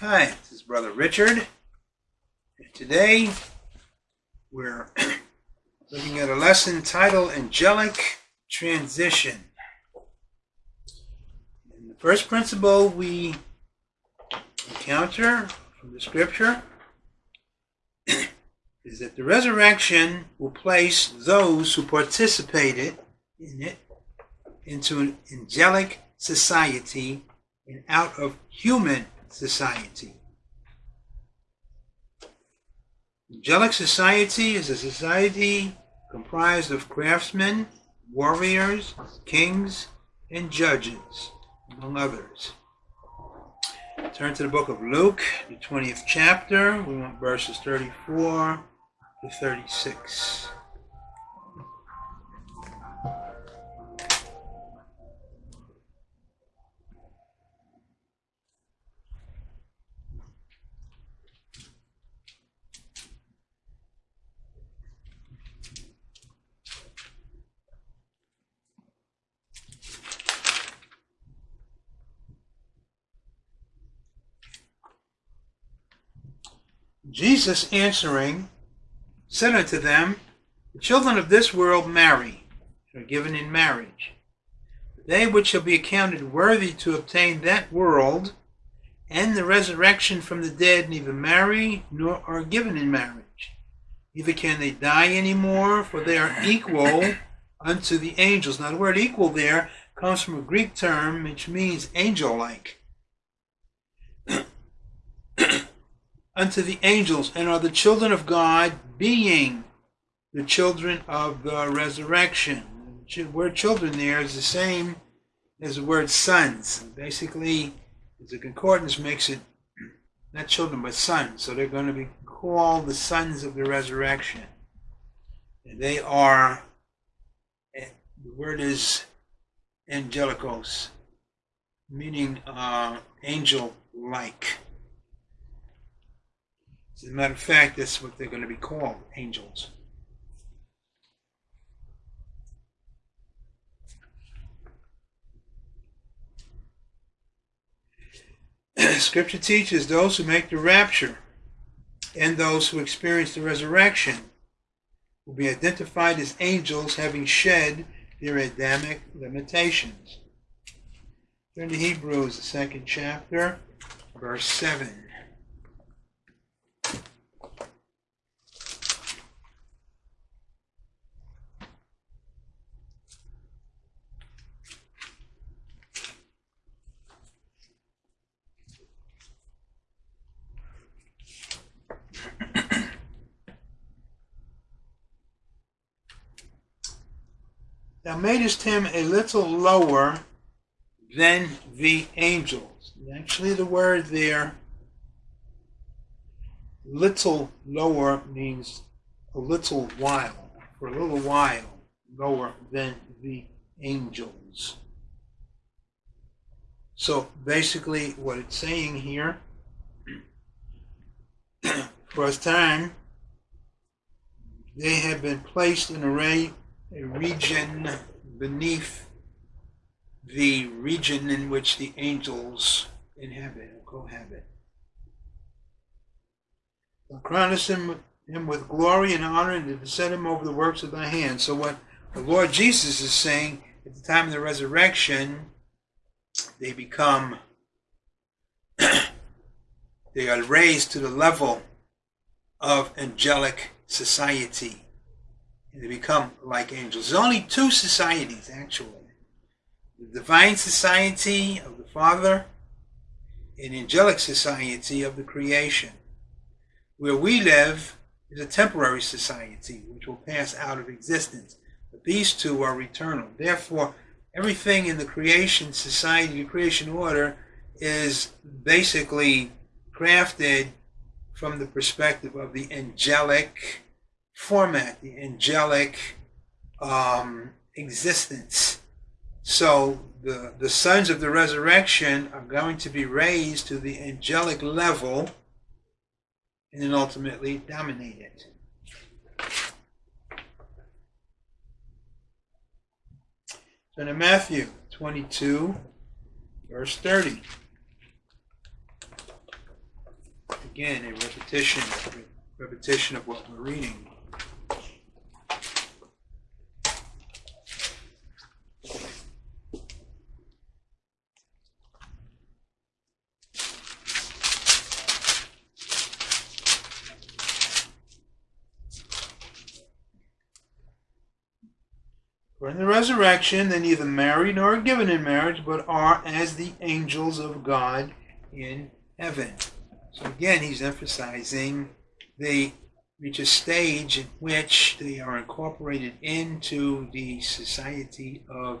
Hi, this is Brother Richard. And today we're looking at a lesson titled Angelic Transition. And the first principle we encounter from the scripture is that the resurrection will place those who participated in it into an angelic society and out of human society. Angelic society is a society comprised of craftsmen, warriors, kings, and judges, among others. Turn to the book of Luke, the 20th chapter. We want verses 34 to 36. Jesus answering said unto them, The children of this world marry, and are given in marriage. They which shall be accounted worthy to obtain that world and the resurrection from the dead neither marry nor are given in marriage. Neither can they die any more, for they are equal unto the angels. Now the word equal there comes from a Greek term which means angel-like. Unto the angels and are the children of God, being the children of the resurrection. The word children there is the same as the word sons. Basically, the concordance makes it not children but sons. So they're going to be called the sons of the resurrection. And they are, the word is angelicos, meaning uh, angel like. As a matter of fact, that's what they're going to be called, angels. Scripture teaches those who make the rapture and those who experience the resurrection will be identified as angels having shed their Adamic limitations. Turn to Hebrews, the second chapter, verse 7. Thou madest him a little lower than the angels. Actually, the word there, little lower, means a little while, for a little while lower than the angels. So basically, what it's saying here, for a time, they have been placed in array a region beneath the region in which the angels inhabit or cohabit. Thou crownest him, him with glory and honor and to set him over the works of thy hands. So what the Lord Jesus is saying at the time of the resurrection, they become they are raised to the level of angelic society and they become like angels. There's only two societies, actually. The divine society of the Father and angelic society of the creation. Where we live is a temporary society which will pass out of existence. But these two are eternal. Therefore, everything in the creation society, the creation order, is basically crafted from the perspective of the angelic format, the angelic um, existence. So the, the sons of the resurrection are going to be raised to the angelic level and then ultimately dominate it. So in Matthew 22, verse 30. again, a repetition, repetition of what we're reading. For in the resurrection, they neither marry nor are given in marriage, but are as the angels of God in heaven. So again, he's emphasizing they reach a stage in which they are incorporated into the society of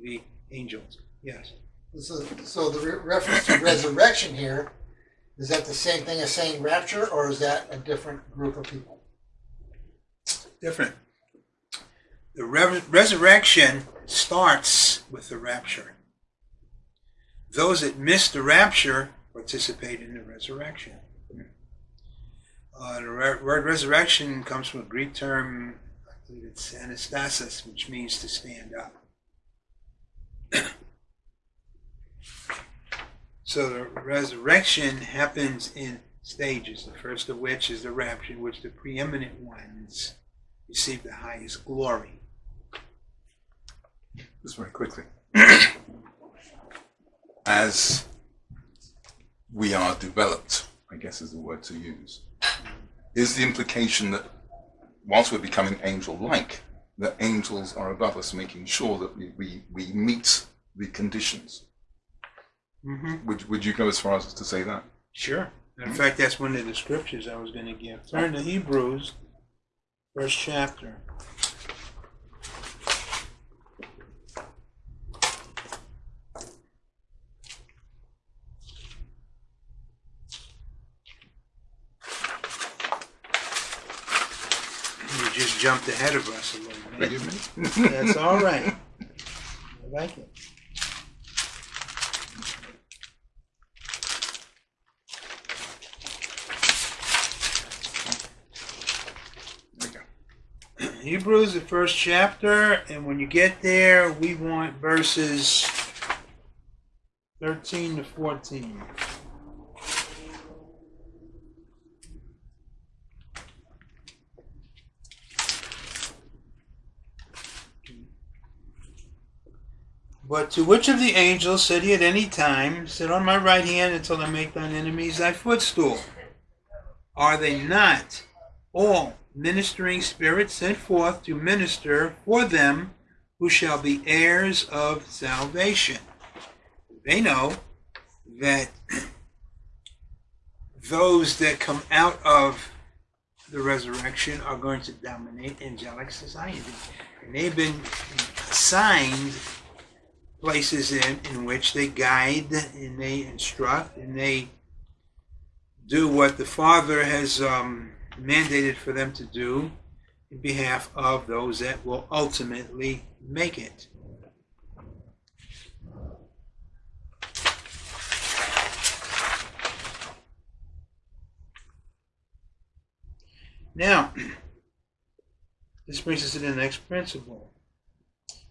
the angels. Yes. So, so the re- reference to resurrection here, is that the same thing as saying rapture, or is that a different group of people? Different. The re- resurrection starts with the rapture. Those that miss the rapture participate in the resurrection. Uh, the re- word resurrection comes from a Greek term, I believe it's anastasis, which means to stand up. so the resurrection happens in stages, the first of which is the rapture, in which the preeminent ones receive the highest glory. Just very quickly. As we are developed, I guess is the word to use, is the implication that whilst we're becoming angel-like, that angels are above us, making sure that we, we, we meet the conditions. Mm-hmm. Would, would you go as far as to say that? Sure. In fact, that's one of the scriptures I was going to give. Turn to Hebrews, first chapter. You just jumped ahead of us a little bit. That's all right. I like it. There we go. Hebrews, the first chapter, and when you get there, we want verses 13 to 14. But to which of the angels said he at any time, Sit on my right hand until I make thine enemies thy footstool? Are they not all ministering spirits sent forth to minister for them who shall be heirs of salvation? They know that those that come out of the resurrection are going to dominate angelic society. And they've been assigned places in, in which they guide and they instruct and they do what the Father has um, mandated for them to do in behalf of those that will ultimately make it. Now, this brings us to the next principle.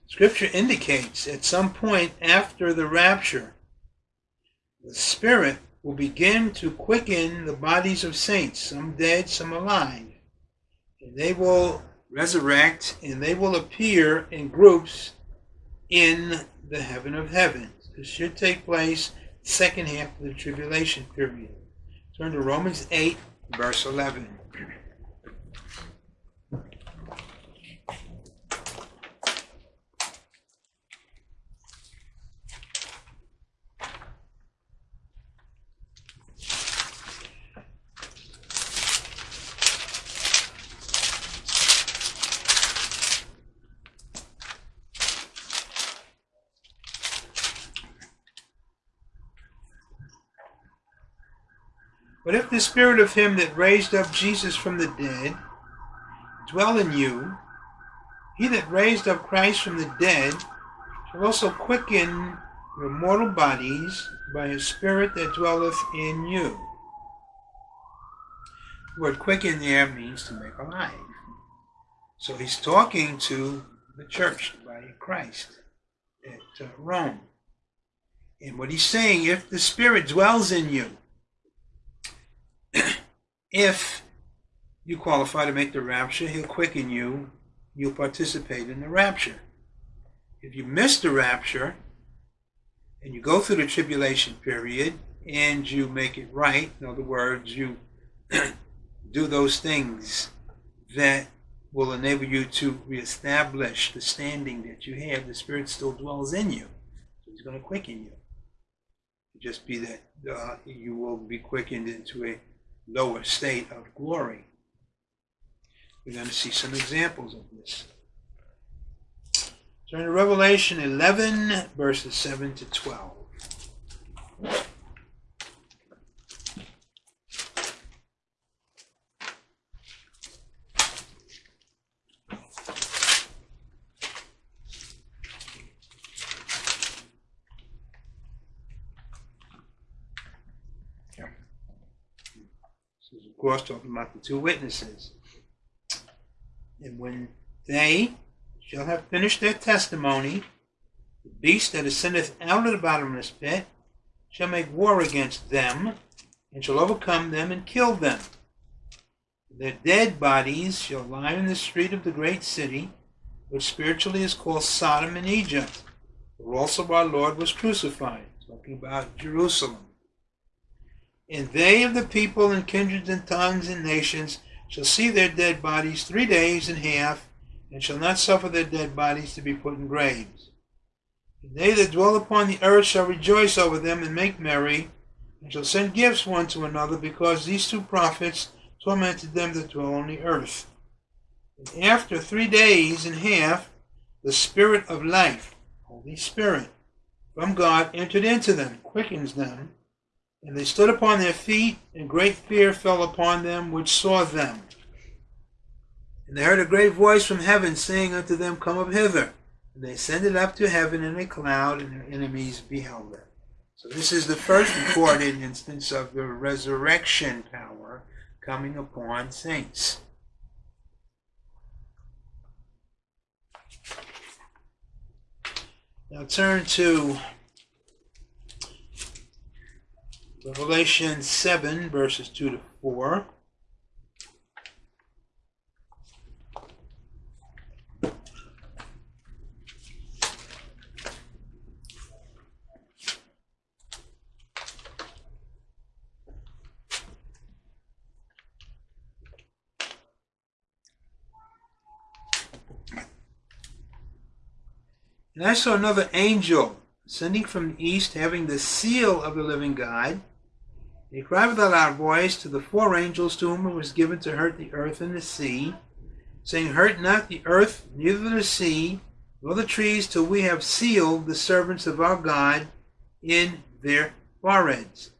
Scripture indicates at some point after the rapture, the Spirit will begin to quicken the bodies of saints, some dead, some alive. And they will resurrect and they will appear in groups in the heaven of heavens. This should take place second half of the tribulation period. Turn to Romans 8, verse 11. But if the spirit of him that raised up Jesus from the dead dwell in you, he that raised up Christ from the dead shall also quicken your mortal bodies by his spirit that dwelleth in you. The word quicken there means to make alive. So he's talking to the church, by Christ at uh, Rome. And what he's saying, if the spirit dwells in you, if you qualify to make the rapture, he'll quicken you. You'll participate in the rapture. If you miss the rapture and you go through the tribulation period and you make it right, in other words, you do those things that will enable you to reestablish the standing that you have, the Spirit still dwells in you. So He's going to quicken you. Just be that uh, you will be quickened into a lower state of glory. We're going to see some examples of this. Turn to Revelation 11, verses 7 to 12. This is, of course, talking about the two witnesses. And when they shall have finished their testimony, the beast that ascendeth out of the bottomless pit shall make war against them, and shall overcome them and kill them. Their dead bodies shall lie in the street of the great city, which spiritually is called Sodom and Egypt, where also our Lord was crucified. Talking about Jerusalem. And they of the people and kindreds and tongues and nations shall see their dead bodies three days and half, and shall not suffer their dead bodies to be put in graves. And they that dwell upon the earth shall rejoice over them and make merry, and shall send gifts one to another, because these two prophets tormented them that dwell on the earth. And after three days and half, the Spirit of life, Holy Spirit, from God entered into them, quickens them, and they stood upon their feet, and great fear fell upon them which saw them. And they heard a great voice from heaven saying unto them, Come up hither. And they ascended up to heaven in a cloud, and their enemies beheld them. So this is the first recorded instance of the resurrection power coming upon saints. Now turn to Revelation 7, verses 2 to 4. And I saw another angel ascending from the east, having the seal of the living God. He cried with a loud voice to the four angels to whom it was given to hurt the earth and the sea, saying, Hurt not the earth, neither the sea, nor the trees, till we have sealed the servants of our God in their foreheads.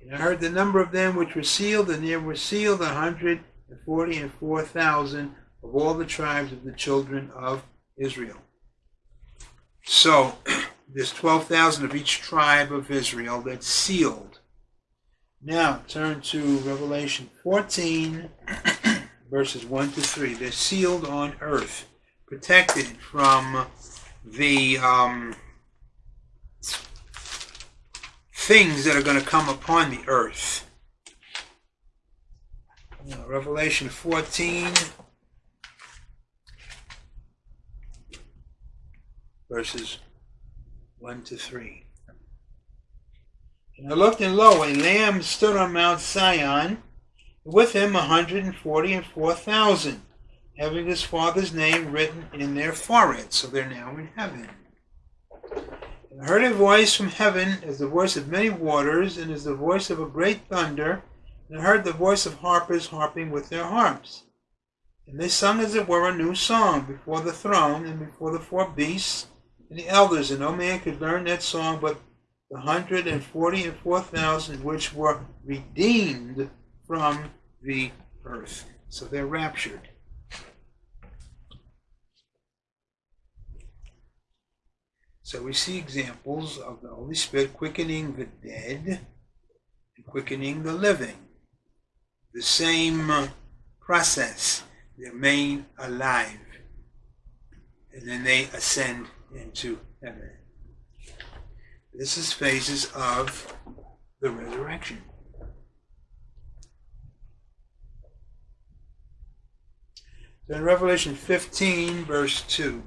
And I heard the number of them which were sealed, and there were sealed a hundred and forty and four thousand of all the tribes of the children of Israel. So there's 12,000 of each tribe of Israel that's sealed. Now turn to Revelation 14, verses 1 to 3. They're sealed on earth, protected from the um, things that are going to come upon the earth. Now, Revelation 14, verses 1 to 3. And I looked, and lo, a lamb stood on Mount Sion, with him a hundred and forty and four thousand, having his father's name written in their foreheads. So they're now in heaven. And I heard a voice from heaven as the voice of many waters, and as the voice of a great thunder, and I heard the voice of harpers harping with their harps. And they sung as it were a new song before the throne and before the four beasts and the elders, and no man could learn that song but the hundred and forty and four thousand which were redeemed from the earth. So they're raptured. So we see examples of the Holy Spirit quickening the dead and quickening the living. The same uh, process. They remain alive. And then they ascend into heaven. This is phases of the resurrection. So in Revelation 15, verse 2.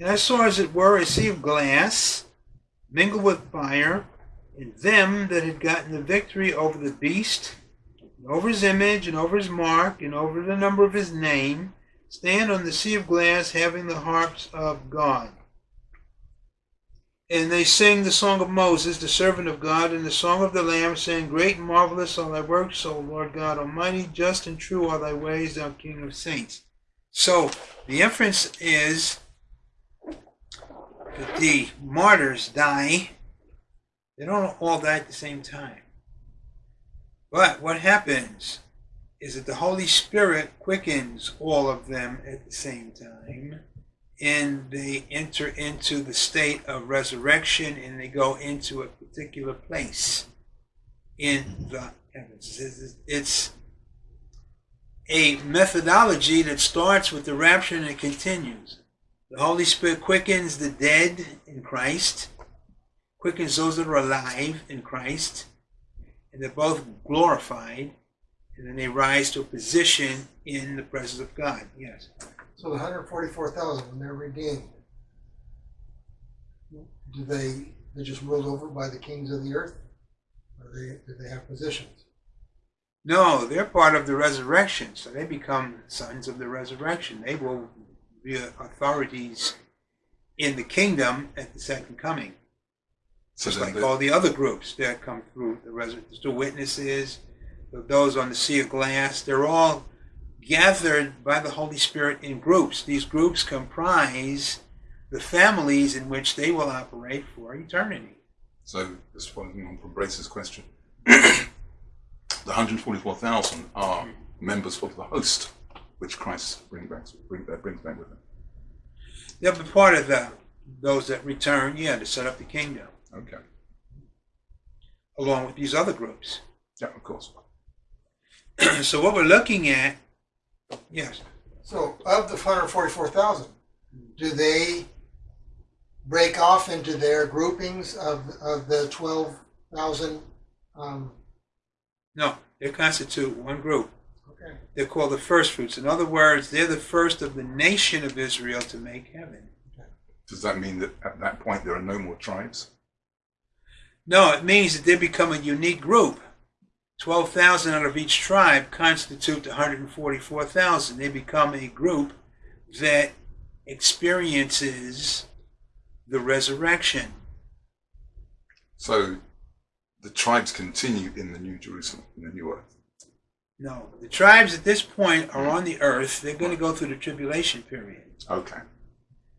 And I saw as it were a sea of glass, mingled with fire, and them that had gotten the victory over the beast, and over his image, and over his mark, and over the number of his name, stand on the sea of glass, having the harps of God. And they sing the song of Moses, the servant of God, and the song of the Lamb, saying, Great and marvelous are thy works, O Lord God Almighty, just and true are thy ways, thou King of saints. So the inference is that the martyrs die. They don't all die at the same time. But what happens is that the Holy Spirit quickens all of them at the same time, and they enter into the state of resurrection and they go into a particular place in the heavens. It's a methodology that starts with the rapture and it continues. The Holy Spirit quickens the dead in Christ, quickens those that are alive in Christ, and they're both glorified, and then they rise to a position in the presence of God. Yes. So the 144,000, when they're redeemed, do they they just ruled over by the kings of the earth, or they do they have positions? No, they're part of the resurrection, so they become sons of the resurrection. They will be authorities in the kingdom at the second coming. So Just like the- all the other groups that come through the resurrection, the witnesses, those on the sea of glass, they're all gathered by the Holy Spirit in groups. These groups comprise the families in which they will operate for eternity. So, just following on from Brace's question, the 144,000 are members of the host, which Christ bring back, bring, uh, brings back with him. They'll be part of the those that return, yeah, to set up the kingdom, Okay. along with these other groups. Yeah, of course. so what we're looking at, yes, So of the 144,000, do they break off into their groupings of of the 12,000? Um, no, they constitute one group. okay. They're called the first fruits. In other words, they're the first of the nation of Israel to make heaven. Does that mean that at that point there are no more tribes? No, it means that they become a unique group. 12,000 out of each tribe constitute the 144,000. They become a group that experiences the resurrection. So the tribes continue in the New Jerusalem, in the New Earth. No, the tribes at this point are on the earth. They're going to go through the tribulation period. Okay.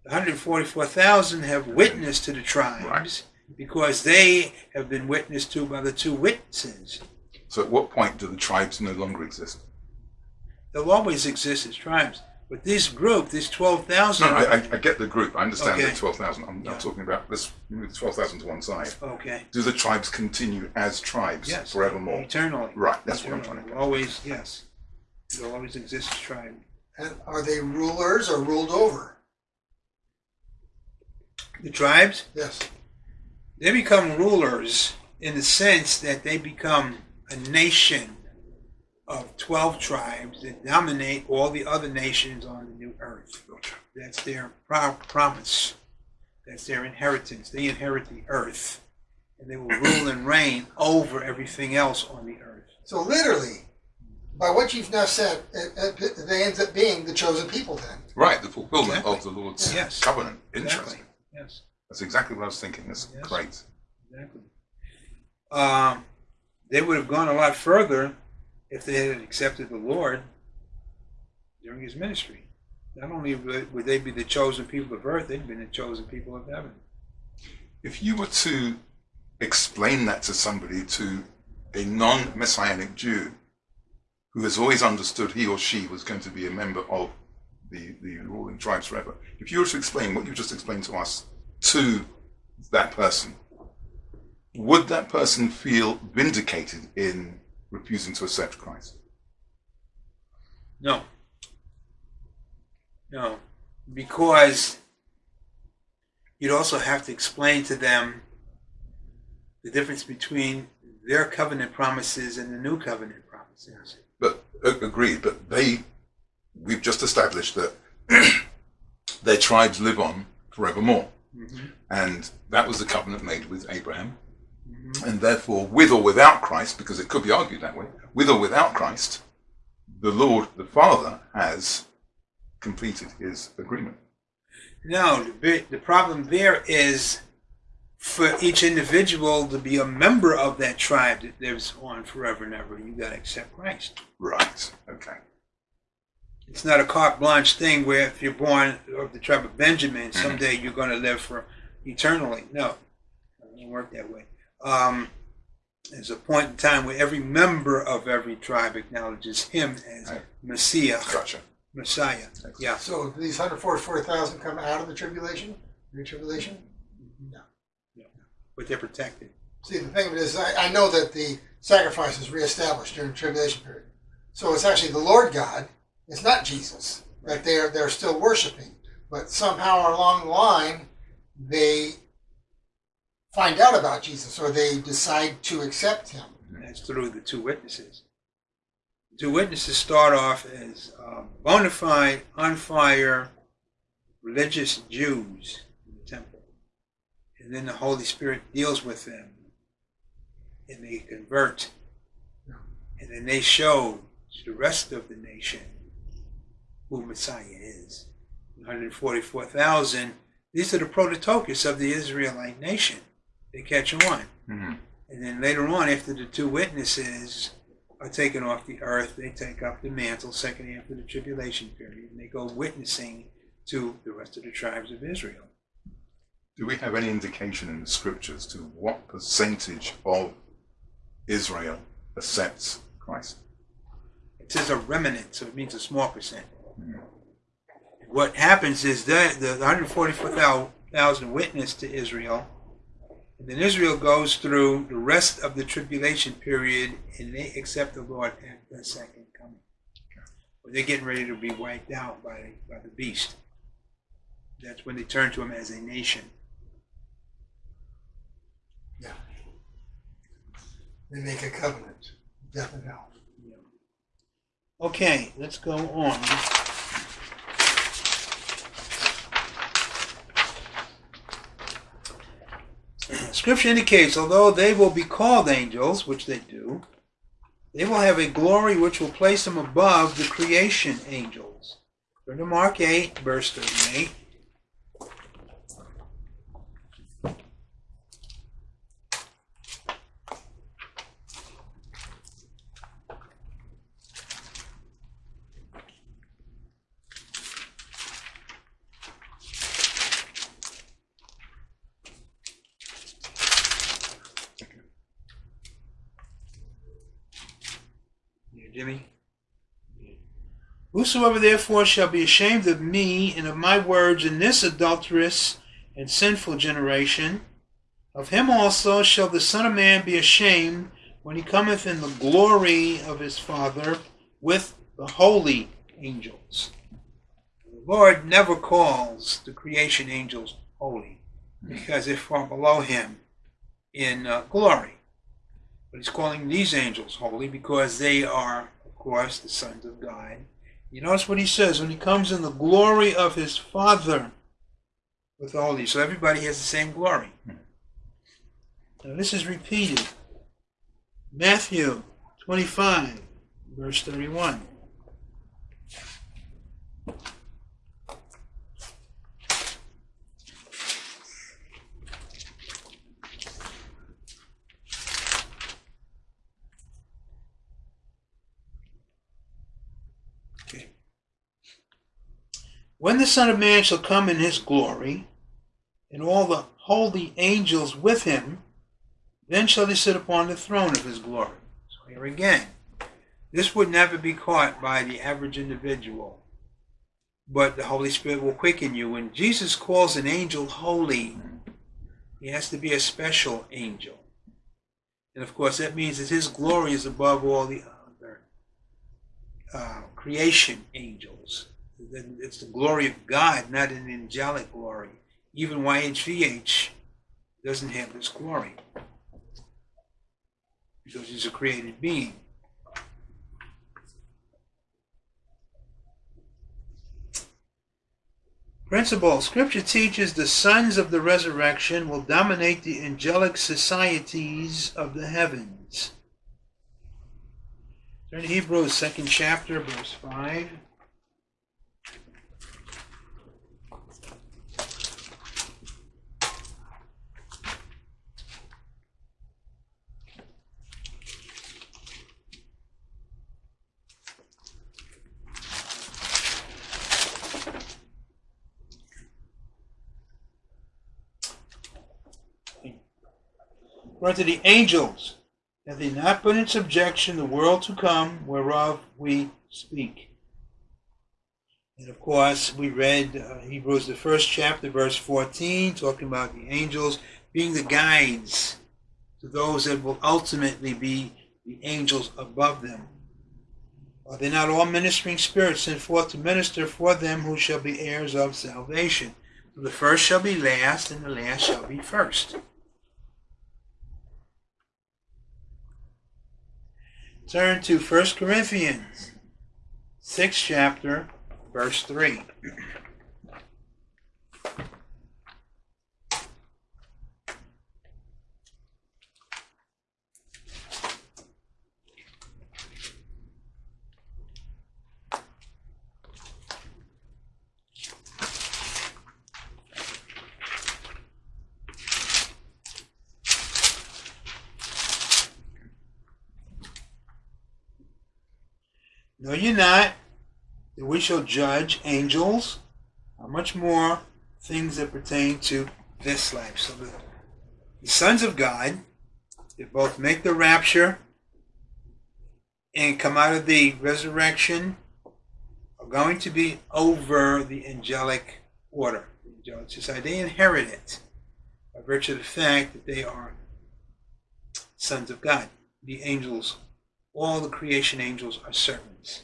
The 144,000 have witnessed to the tribes because they have been witnessed to by the two witnesses. So at what point do the tribes no longer exist? They'll always exist as tribes. But this group, this 12,000, No, I, I, I get the group. I understand Okay. the 12,000. I'm, Yeah. I'm talking about, let's move the 12,000 to one side. okay, Do the tribes continue as tribes yes, forevermore? eternally. Right, that's what I'm Eternally. trying to get. Always, yes. They'll always exist as tribe. And are they rulers or ruled over? The tribes, Yes. They become rulers in the sense that they become a nation of 12 tribes that dominate all the other nations on the new earth. That's their pro- promise. That's their inheritance. They inherit the earth. And they will rule and reign over everything else on the earth. So literally, by what you've now said, it, it, they ends up being the chosen people then. Right, the fulfillment Exactly. of the Lord's Yes. covenant. Exactly. Yes, That's exactly what I was thinking. That's Yes. great. exactly. Um, they would have gone a lot further if they had accepted the Lord during his ministry. Not only would they be the chosen people of earth, they'd been the chosen people of heaven. If you were to explain that to somebody, to a non messianic Jew who has always understood he or she was going to be a member of the, the ruling tribes forever, if you were to explain what you just explained to us to that person, would that person feel vindicated in refusing to accept Christ? No. No. Because you'd also have to explain to them the difference between their covenant promises and the new covenant promises. But agreed. But they, we've just established that their tribes live on forevermore, Mm-hmm. and that was the covenant made with Abraham. And therefore, with or without Christ, because it could be argued that way, with or without Christ, the Lord, the Father, has completed his agreement. No, the, the problem there is for each individual to be a member of that tribe that lives on forever and ever. You got to accept Christ. Right. Okay. It's not a carte blanche thing where if you're born of the tribe of Benjamin, someday you're going to live for eternally. No, it doesn't work that way. Um, there's a point in time where every member of every tribe acknowledges him as Right. Messiah, Gotcha. Messiah. Yeah. So these hundred forty-four thousand come out of the tribulation, pre-tribulation? No. But they're protected. See, the thing is, I, I know that the sacrifice is reestablished during the tribulation period. So it's actually the Lord God, it's not Jesus, that they're, they're still worshiping. But somehow along the line, they find out about Jesus or they decide to accept him. And that's through the two witnesses. The two witnesses start off as uh, bona fide, on fire, religious Jews in the temple. And then the Holy Spirit deals with them and they convert. And then they show to the rest of the nation who Messiah is. 144,000, these are the prototokos of the Israelite nation. They catch on. Mhm. And then later on, after the two witnesses are taken off the earth, they take up the mantle, second after the tribulation period, and they go witnessing to the rest of the tribes of Israel. Do we have any indication in the scriptures to what percentage of Israel accepts Christ? It says a remnant, so it means a small percent. What happens is that the 144,000 witness to Israel, and then Israel goes through the rest of the tribulation period, and they accept the Lord at the second coming. When they're getting ready to be wiped out by, by the beast. That's when they turn to him as a nation. Yeah. They make a covenant, death and hell. Okay, let's go on. Scripture indicates, although they will be called angels, which they do, they will have a glory which will place them above the creation angels. Turn to Mark 8, verse 38. Here, Jimmy. Whosoever therefore shall be ashamed of me and of my words in this adulterous and sinful generation, of him also shall the Son of Man be ashamed when he cometh in the glory of his Father with the holy angels. The Lord never calls the creation angels holy because they're far below him in uh, glory. But he's calling these angels holy because they are, of course, the sons of God. You notice what he says when he comes in the glory of his Father with all these. So everybody has the same glory. Now this is repeated. Matthew 25, verse 31. Okay. When the Son of Man shall come in his glory, and all the holy angels with him, then shall he sit upon the throne of his glory. So here again, this would never be caught by the average individual, but the Holy Spirit will quicken you. When Jesus calls an angel holy, he has to be a special angel. And of course, that means that his glory is above all the other uh, creation angels. Then It's the glory of God, not an angelic glory. even YHVH doesn't have this glory because he's a created being. Principle Scripture teaches the sons of the resurrection will dominate the angelic societies of the heavens. Turn to Hebrews, second chapter, verse 5. For to the angels have they not put in subjection the world to come whereof we speak. And of course, we read uh, Hebrews, the first chapter, verse 14, talking about the angels being the guides to those that will ultimately be the angels above them. Are they not all ministering spirits sent forth to minister for them who shall be heirs of salvation? The first shall be last, and the last shall be first. Turn to 1 Corinthians, 6th chapter, verse 3. Know ye not that we shall judge angels? How much more things that pertain to this life? So the, the sons of God, they both make the rapture and come out of the resurrection, are going to be over the angelic order, the angelic society. They inherit it by virtue of the fact that they are sons of God. The angels all the creation angels are servants.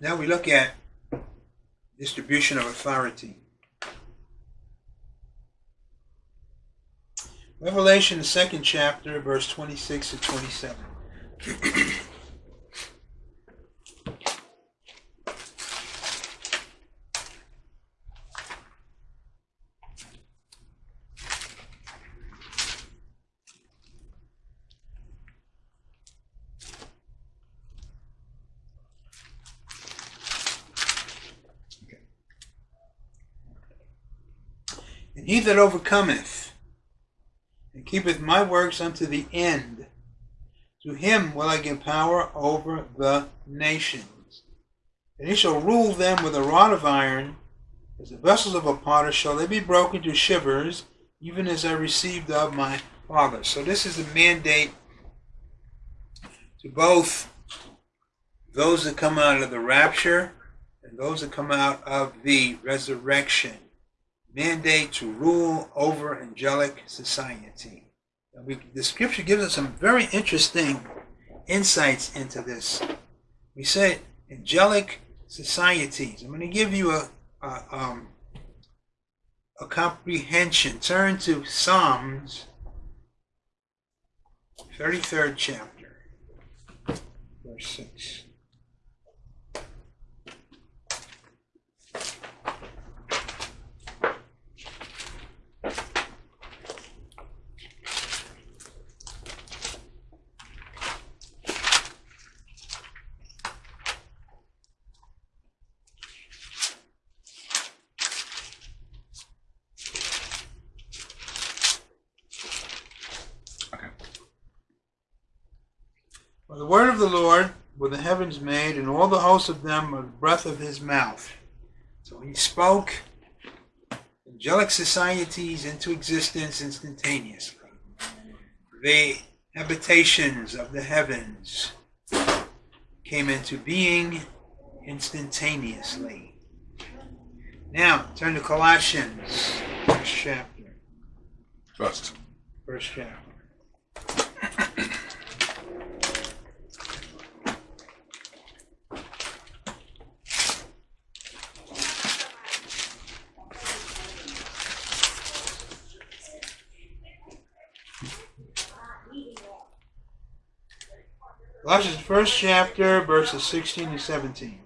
Now we look at distribution of authority. Revelation, the second chapter, verse 26 to 27. And he that overcometh and keepeth my works unto the end, to him will I give power over the nations. And he shall rule them with a rod of iron, as the vessels of a potter shall they be broken to shivers, even as I received of my Father. So this is the mandate to both those that come out of the rapture and those that come out of the resurrection mandate to rule over angelic society. We, the scripture gives us some very interesting insights into this. We said angelic societies. I'm going to give you a, a, um, a comprehension. Turn to Psalms 33rd chapter, verse 6. For the word of the Lord were the heavens made, and all the hosts of them are the breath of his mouth. So he spoke angelic societies into existence instantaneously. The habitations of the heavens came into being instantaneously. Now, turn to Colossians, first chapter. First. First chapter. Colossians first chapter, verses 16 and 17.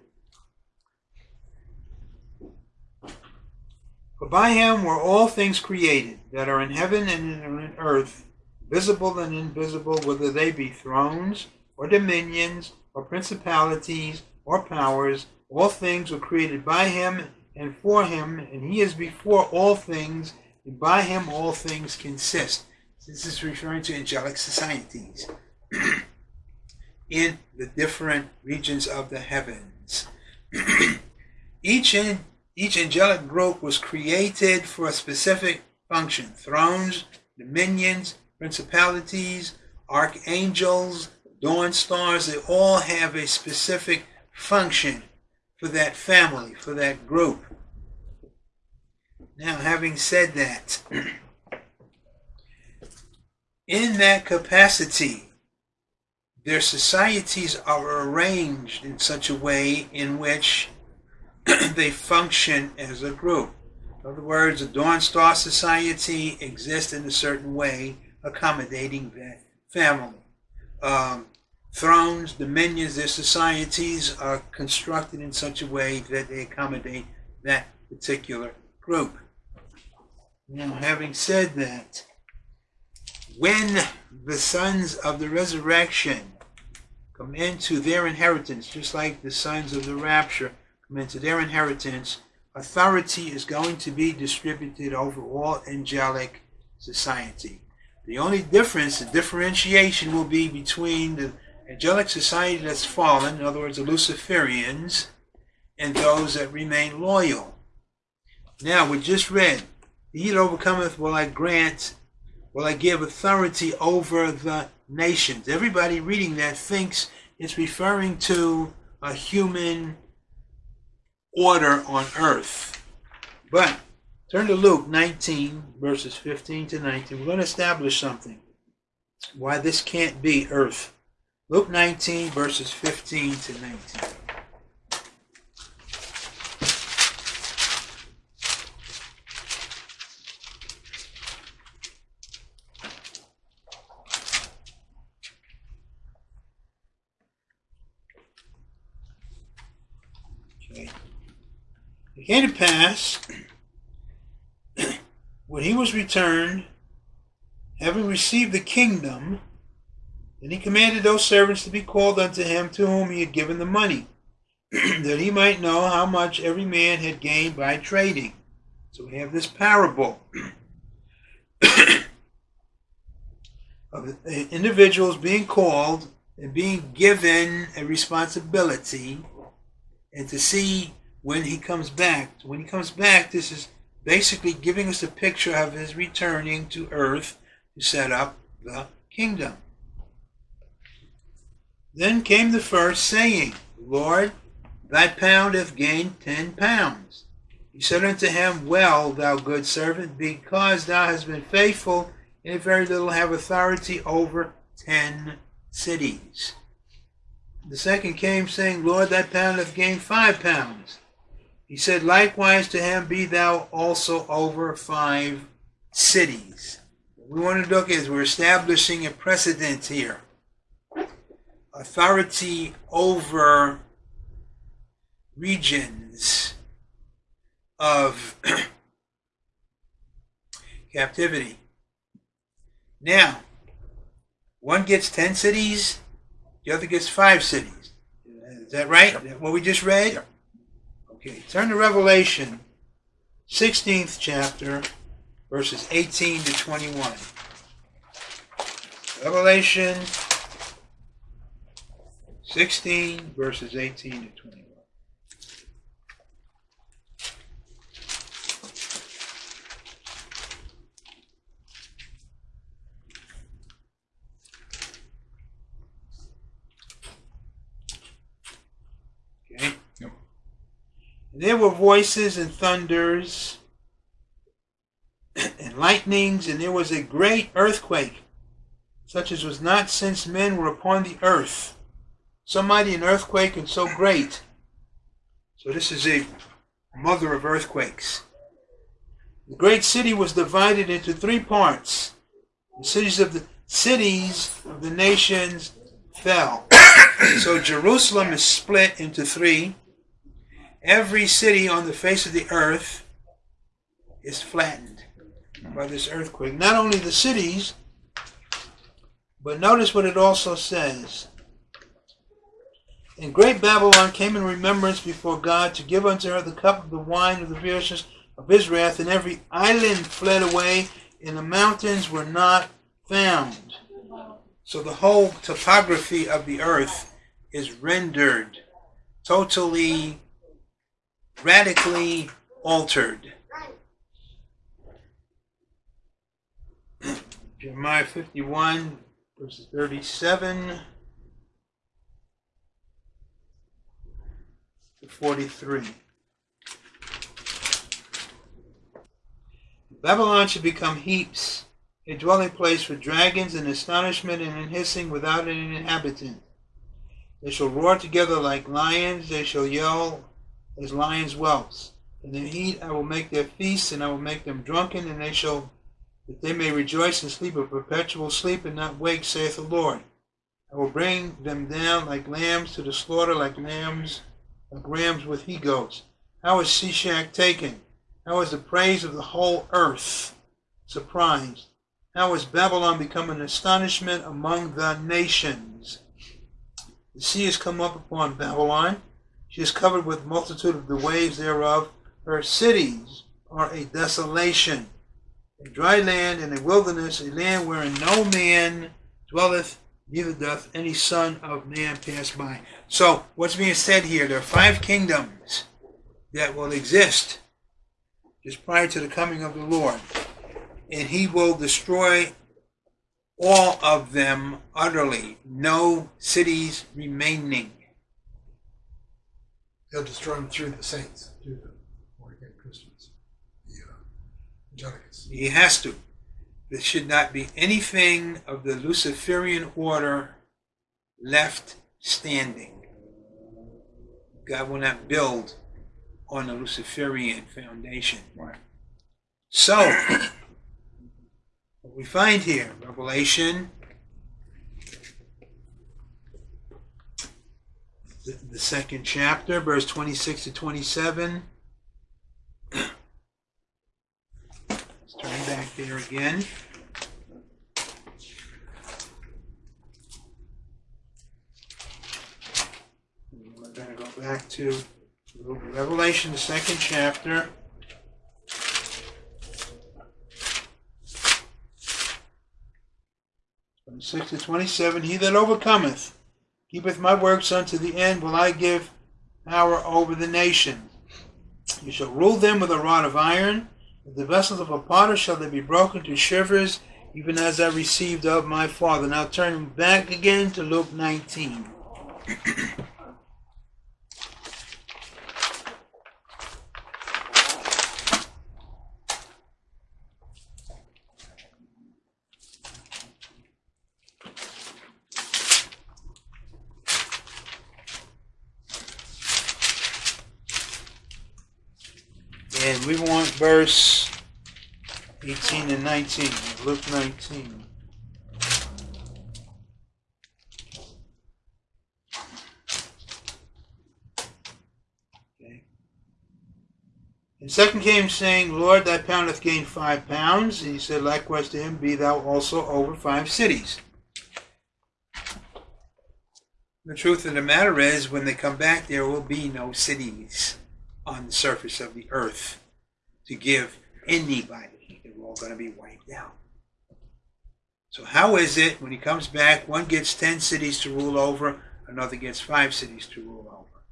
For by him were all things created, that are in heaven and in earth, visible and invisible, whether they be thrones, or dominions, or principalities, or powers. All things were created by him and for him, and he is before all things, and by him all things consist. This is referring to angelic societies in the different regions of the heavens. each in each angelic group was created for a specific function thrones, dominions, principalities, archangels, dawn stars, they all have a specific function for that family, for that group. Now, having said that, in that capacity, their societies are arranged in such a way in which they function as a group. In other words, the Dawn Star Society exists in a certain way, accommodating that family. Um, thrones, dominions, their societies are constructed in such a way that they accommodate that particular group. Now, having said that, when the sons of the resurrection come into their inheritance, just like the sons of the rapture come into their inheritance, authority is going to be distributed over all angelic society. The only difference, the differentiation will be between the angelic society that's fallen, in other words, the Luciferians, and those that remain loyal. Now, we just read, He that overcometh will I grant, will I give authority over the nations. Everybody reading that thinks it's referring to a human order on earth. But turn to Luke 19, verses 15 to 19. We're going to establish something. Why this can't be earth. Luke 19, verses 15 to 19. It came to pass, when he was returned, having received the kingdom, then he commanded those servants to be called unto him to whom he had given the money, that he might know how much every man had gained by trading. So we have this parable of individuals being called and being given a responsibility and to see when he comes back. When he comes back, this is basically giving us a picture of his returning to earth to set up the kingdom. Then came the first saying, Lord, thy pound hath gained ten pounds. He said unto him, Well, thou good servant, because thou hast been faithful in a very little, have authority over ten cities. The second came, saying, Lord, thy pound hath gained five pounds. He said, Likewise to him be thou also over five cities. What we want to look is we're establishing a precedent here. Authority over regions of captivity. Now, one gets 10 cities, the other gets five cities. Is that right? Yep. What we just read? Yep. Okay, turn to Revelation, 16th chapter, verses 18 to 21. Revelation 16, verses 18 to 21. There were voices and thunders and lightnings, and there was a great earthquake, such as was not since men were upon the earth. So mighty an earthquake and so great. So this is a mother of earthquakes. The great city was divided into three parts. The cities of the cities of the nations fell. so Jerusalem is split into three. Every city on the face of the earth is flattened by this earthquake. Not only the cities, but notice what it also says. And great Babylon came in remembrance before God to give unto her the cup of the wine of the fierceness of his wrath, and every island fled away, and the mountains were not found. So the whole topography of the earth is rendered totally, radically altered. Jeremiah 51, verses 37 to 43. Babylon should become heaps, a dwelling place for dragons in astonishment and in hissing without an inhabitant. They shall roar together like lions, they shall yell as lions' whelps. In the heat I will make their feasts, and I will make them drunken, and they shall that they may rejoice and sleep a perpetual sleep and not wake, saith the Lord. I will bring them down like lambs to the slaughter, like lambs, like rams with he goats. How is Sheshach taken? How is the praise of the whole earth surprised? How has Babylon become an astonishment among the nations? The sea has come up upon Babylon. She is covered with multitude of the waves thereof. Her cities are a desolation a dry land and a wilderness, a land wherein no man dwelleth, neither doth any son of man pass by. So, what's being said here? There are five kingdoms that will exist just prior to the coming of the Lord. And he will destroy all of them utterly, no cities remaining. He'll destroy them through the saints, through the born again Christians, the uh, Angelicus. He has to. There should not be anything of the Luciferian order left standing. God will not build on a Luciferian foundation. Right. So, what we find here, Revelation, the, the second chapter, verse 26 to 27. Let's turn back there again. We're going to go back to Revelation, the second chapter. Twenty-six to twenty-seven. He that overcometh, keepeth my works unto the end, will I give power over the nations. You shall rule them with a rod of iron. The vessels of a potter shall they be broken to shivers, even as I received of my Father. Now turn back again to Luke 19. And we want verse 18 and 19, Luke 19. Okay. And second came saying, Lord, thy pound hath gained five pounds. And he said likewise to him, Be thou also over five cities. The truth of the matter is, when they come back, there will be no cities on the surface of the earth to give anybody. They're all going to be wiped out. So, how is it when he comes back, one gets 10 cities to rule over, another gets five cities to rule over?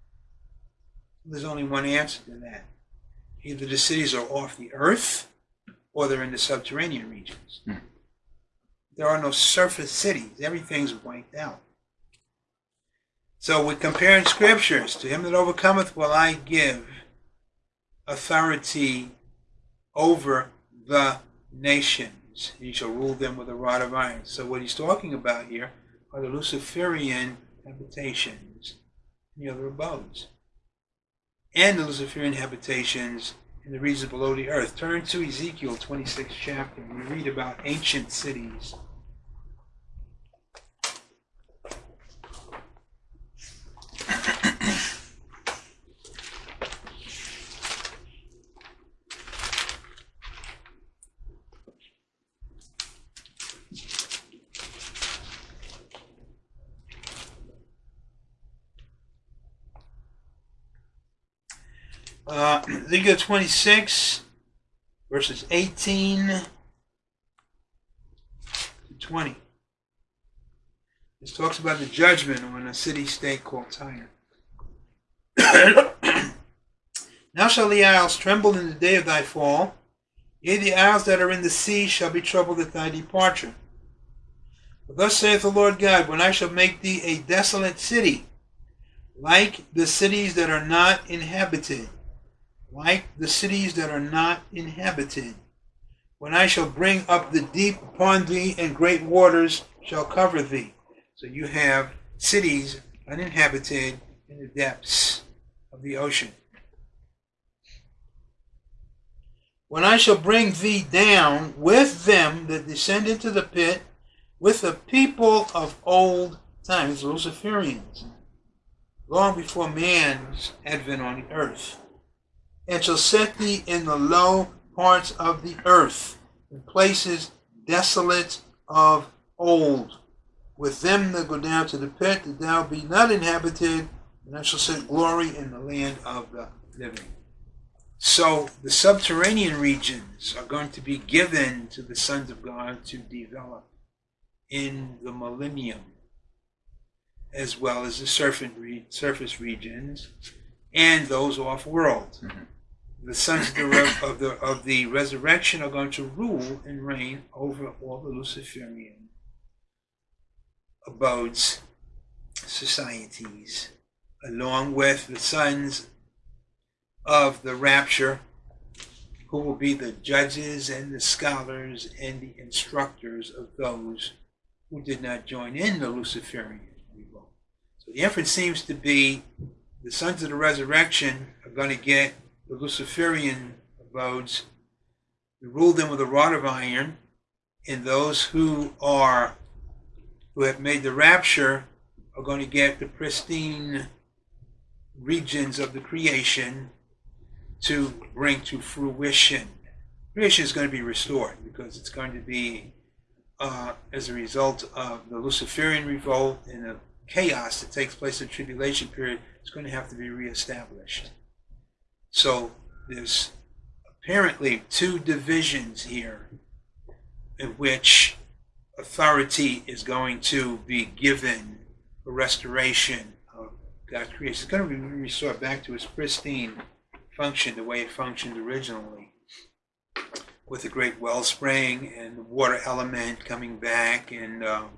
There's only one answer to that. Either the cities are off the earth or they're in the subterranean regions. Hmm. There are no surface cities, everything's wiped out. So we're comparing scriptures. To him that overcometh will I give authority over the nations. He shall rule them with a rod of iron. So what he's talking about here are the Luciferian habitations and the other abodes. And the Luciferian habitations in the regions below the earth. Turn to Ezekiel 26 chapter. We read about ancient cities. Uh, Ezekiel 26, verses 18 to 20. This talks about the judgment on a city state called Tyre. now shall the isles tremble in the day of thy fall, yea, the isles that are in the sea shall be troubled at thy departure. For thus saith the Lord God, when I shall make thee a desolate city, like the cities that are not inhabited, like the cities that are not inhabited. When I shall bring up the deep upon thee, and great waters shall cover thee. So you have cities uninhabited in the depths of the ocean. When I shall bring thee down with them that descend into the pit, with the people of old times, Luciferians, long before man's advent on the earth, and shall set thee in the low parts of the earth, in places desolate of old, with them that go down to the pit, that thou be not inhabited, and I shall set glory in the land of the living. So the subterranean regions are going to be given to the sons of God to develop in the millennium, as well as the surface, regions and those off world. Mhm. The sons of the, of the of the resurrection are going to rule and reign over all the Luciferian abodes, societies, along with the sons of the rapture, who will be the judges and the scholars and the instructors of those who did not join in the Luciferian revolt. So the inference seems to be the sons of the resurrection are going to get the Luciferian abodes, we rule them with a rod of iron, and those who are who have made the rapture are going to get the pristine regions of the creation to bring to fruition. Creation is going to be restored because it's going to be uh, as a result of the Luciferian revolt and the chaos that takes place in the tribulation period. It's going to have to be reestablished. So there's apparently two divisions here in which authority is going to be given for restoration of God's creation. It's going to be restored back to its pristine function, the way it functioned originally, with the great wellspring and the water element coming back and um,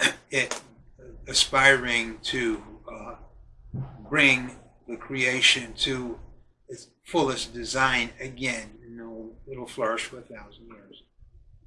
it aspiring to uh, bring the creation to fullest design again. You know, it'll flourish for a thousand